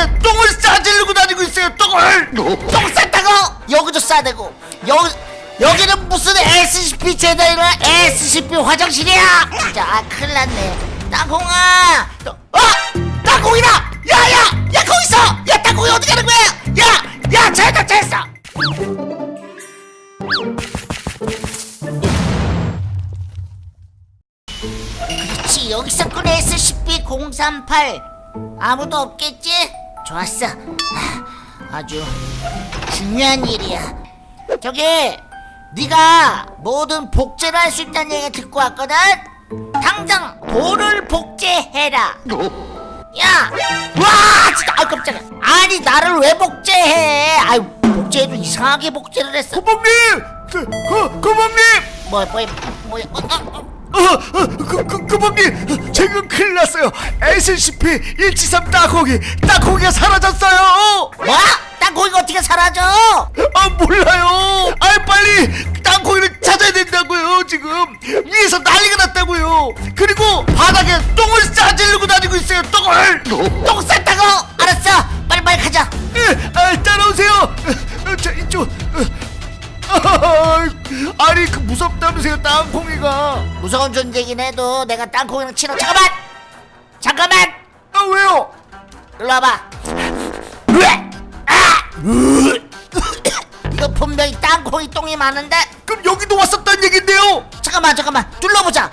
바닥에 똥을 싸지르고 다니고 있어요 똥을. 똥 쌌다고 여기도 싸대고. 여기 여기는 무슨 SCP 재단이라 SCP 화장실이야? 진짜 아 큰일 났네. 땅콩아! 너- 어? 땅콩이다! 야야! 야 거기 있어! 야 땅콩이 어디 가는 거야? 야야 잘했다 잘했어! 그렇지 여기 있었군 SCP-038 아무도 없겠지? 좋았어 하, 아주 중요한 일이야 저기 네가 모든 복제를 할 수 있다는 얘기 듣고 왔거든? 당장 돌을 복제해라 야! 와! 진짜 아 깜짝이야 아니 나를 왜 복제해 아유 복제해도 이상하게 복제를 했어 고범님! 그, 그, 고범님! 뭐, 뭐, 뭐, 어, 어, 어. 어, 어, 그, 그, 고범님! 지금 큰일 났어요! SCP-173 땅콩이, 땅콩이가 사라졌어요! 뭐? 땅콩이가 어떻게 사라져? 아, 몰라요! 아, 빨리 땅콩이를 찾아야 된다고요, 지금! 위에서 난리가 났다고요! 그리고 바닥에 똥을 싸지르고 다니고 있어요, 똥을! 똥 쌌다고? 알았어 빨리빨리 가자 예, 아, 따라오세요! 어, 자, 이쪽! 어. 아, 아니, 그 무섭다면서요, 땅콩이가! 무서운 존재긴 해도 내가 땅콩이랑 친해 잠깐만 잠깐만 아, 왜요? 일로 와봐! 아! 이거 분명히 땅콩이 똥이 많은데 그럼 여기도 왔었단 얘긴데요? 잠깐만 잠깐만 둘러보자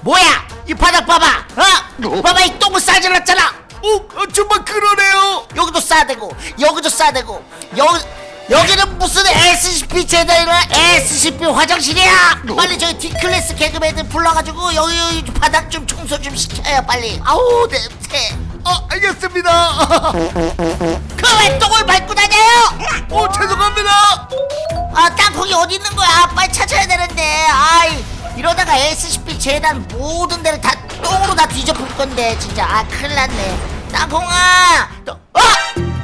뭐야 이 바닥 봐봐 어? 봐봐 이 똥을 싸질렀잖아 어, 어, 정말 그러네요. 여기도 싸대고 여기도 싸대고 여기 여기는 무슨 SCP 재단이라 SCP 화장실이야? 빨리 저기 D클래스 개그맨 애들 불러가지고 여기, 여기 바닥 좀 청소 좀 시켜요 빨리. 아우 냄새. 어, 알겠습니다. 그 왜 똥을 밟고 다녀요? 어, 죄송합니다. 아 땅콩이 어디 있는 거야? 빨리 찾아야 되는데. 아이 이러다가 SCP 재단 모든 데를 다 똥으로 다 뒤져볼 건데 진짜. 아 큰일 났네. 땅콩아! 너, 어?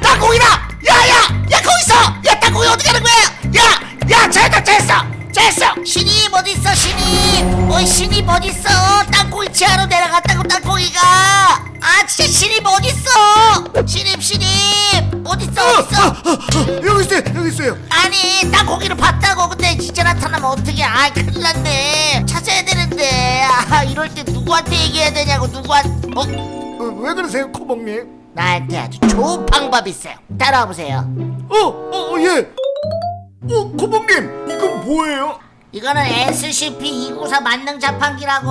땅콩이다! 야야! 야 거기 있어 야 땅콩이 어디 가는 거야? 야 야 잘했다 잘했어. 잘했어. 신입 어디 있어 신입 어이 신입 어디 있어. 땅콩이 지하로 내려갔다고 땅콩이가. 아 진짜 신입 어디 있어. 신입 신입 어디 있어 어, 어디 있어. 어, 어, 어, 여기 있어요, 여기 있어요. 아니 땅콩이를 봤다고. 근데 진짜 나타나면 어떡해 아 큰일 났네. 찾아야 되는데. 아 이럴 때 누구한테 얘기해야 되냐고 누구한테 어? 어, 왜 그러세요, 코봉님? 나한테 아주 좋은 방법이 있어요. 따라와 보세요. 어, 어, 어, 예. 어, 코봉님, 이건 뭐예요? 이거는 SCP-294 만능 자판기라고.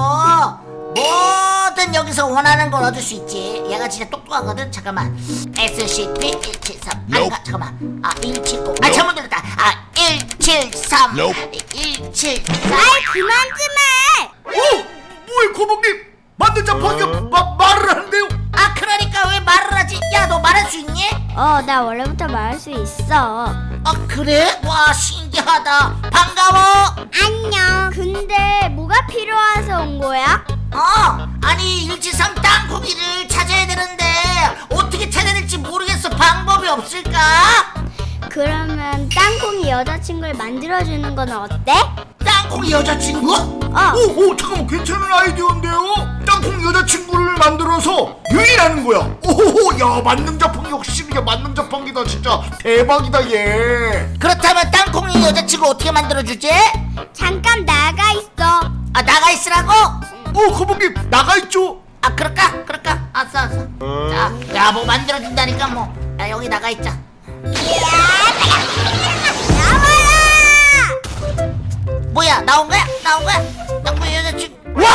뭐든 여기서 원하는 걸 얻을 수 있지. 얘가 진짜 똑똑하거든? 잠깐만. SCP-173 아닌가 잠깐만. 아 179. 아 잘못 들었다. 아173 173 아이 그만 좀 해! 어, 뭐예요, 코봉님? 만든 자판기가 마, 말할 수 있니? 어, 나 원래부터 말할 수 있어. 아 그래? 와 신기하다 반가워 안녕. 근데 뭐가 필요해서 온 거야? 어 아니 일지삼 땅콩이를 찾아야 되는데 어떻게 찾아야 될지 모르겠어 방법이 없을까? 그러면 땅콩이 여자친구를 만들어주는 건 어때? 땅콩이 여자친구? 어. 오, 오, 잠깐만, 괜찮은 아이디어인데요? 땅콩 여자친구를 만들어서 유인하는 거야. 오 호호, 야, 만능 자판기 역시 이게 만능 자판기다, 진짜 대박이다, 얘. 그렇다면 땅콩이 여자친구 어떻게 만들어주지? 잠깐 나가 있어. 아 나가 있으라고? 어, 코봉님 나가 있죠? 아 그럴까? 그럴까? 알았어 알았어 자야 뭐 만들어준다니까 뭐 야, 여기 나가 있자 나와라! 뭐야 나온 거야? 나온 거야? 땅콩이 여자친구 와!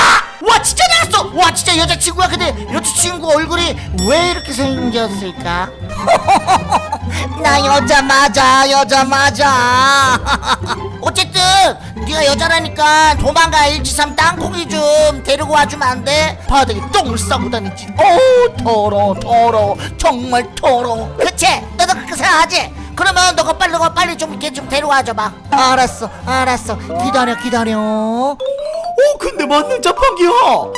와 진짜 나왔어! 와 진짜 여자친구야? 근데 여자친구 얼굴이 왜 이렇게 생겼을까? 나 여자 맞아 여자 맞아. 어쨌든 네가 여자라니까 도망가. 일지삼 땅콩이 좀 데리고 와주면 안 돼? 바닥에 똥을 싸고 다니지. 어우 더러워 더러워. 정말 더러워. 그치? 너도 그렇게 생각하지? 그러면 너가 빨리 너가 빨리 좀 이렇게 좀 데려와 줘봐. 알았어 알았어. 기다려 기다려 어 근데 맞는 자판기야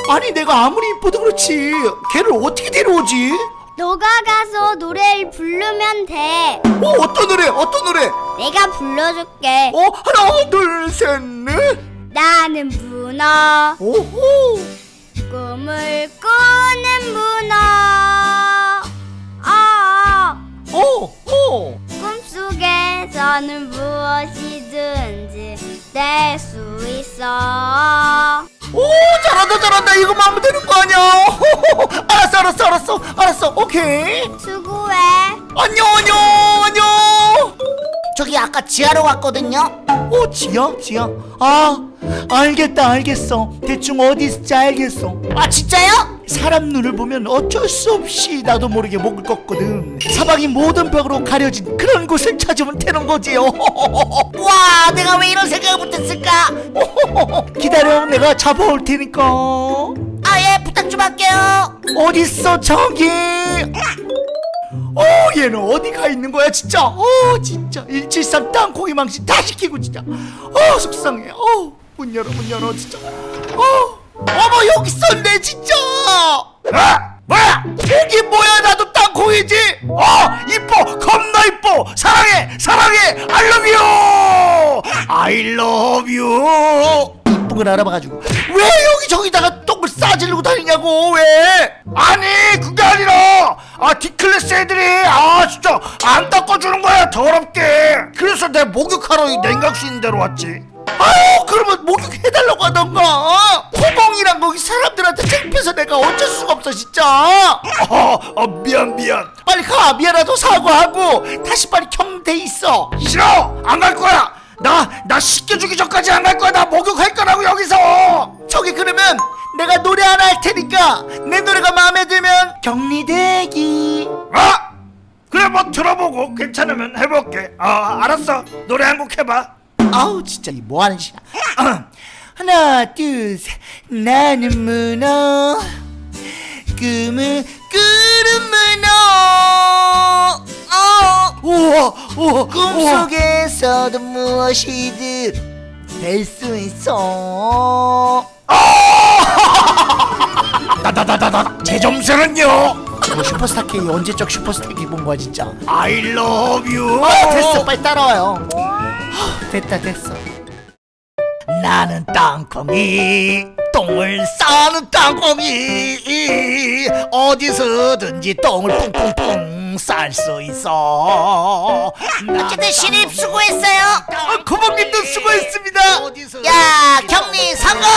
아니 내가 아무리 이뻐도 그렇지 걔를 어떻게 데려오지? 너가 가서 노래를 부르면 돼 어? 어떤 노래? 어떤 노래? 내가 불러줄게 어? 하나 둘셋넷 나는 문어 어, 오호 꿈을 꾸는 문어 어 어 어. 꿈속에서는 무엇이든지 될 수 있어 오 잘한다 잘한다. 이거만 하면 되는 거 아니야? 알았어 알았어 알았어 알았어. 오케이. 수고해. 안녕 안녕 안녕. 저기 아까 지하로 갔거든요. 오 지야 지야 아 알겠다 알겠어. 대충 어디 있을지 알겠어. 아 진짜요? 사람 눈을 보면 어쩔 수 없이 나도 모르게 목을 껐거든. 사방이 모든 벽으로 가려진 그런 곳을 찾으면 되는 거지. 와 내가 왜 이런 생각을 못했을까? 기다려 내가 잡아올 테니까. 아예 부탁 좀 할게요. 어딨어 저기? 어 얘는 어디 가 있는 거야 진짜? 어 진짜. 173 땅콩이 망신 다 시키고 진짜. 어 속상해. 어문 열어 문 열어 진짜. 어 어머 여기 있었네 진짜 아 뭐야? 여기 뭐야? 나도 땅콩이지? 어 이뻐 겁나 이뻐. 사랑해 사랑해. I love you. I love you. 이쁜 걸 알아봐가지고. 왜 여기 저기다가 똥을 싸지르고 다니냐고 왜? 아니 그게 아니라. 아 D클래스 애들이 아 진짜 안 닦아주는 거야 더럽게. 그래서 내 목욕하러 이 냉각수 있는 데로 왔지. 아유 그러면 목욕해달라고 하던가 없어 진짜. 어, 어 미안 미안. 빨리 가. 미안하다고 사과하고 다시 빨리 경대 있어. 싫어! 안 갈 거야. 나나 씻겨주기 전까지 안 갈 거야. 나 목욕할 거라고 여기서. 저기 그러면 내가 노래 하나 할 테니까 내 노래가 마음에 들면 격리대기. 아 그래 뭐 들어보고 괜찮으면 해볼게. 아 알았어. 노래 한 곡 해봐. 아우 진짜 이 뭐하는 짓이야. 하나 둘셋. 나는 문어 꿈을 꾸는 문어 어, 우와 우와 꿈속에서도 무엇이든 될 수 있어. 나나나나나 제 점수는요? 뭐 슈퍼스타 K 언제적 슈퍼스타 K 본 거야 진짜? I love you. 아, 됐어 빨리 따라와요. 하, 됐다 됐어 나는 땅콩이 똥을 싸는 땅콩이. 어디서든지 똥을 뿡뿡뿡 쌀 수 있어. 어쨌든 신입 수고했어요. 아, 고모님도 수고했습니다. 야 격리 성공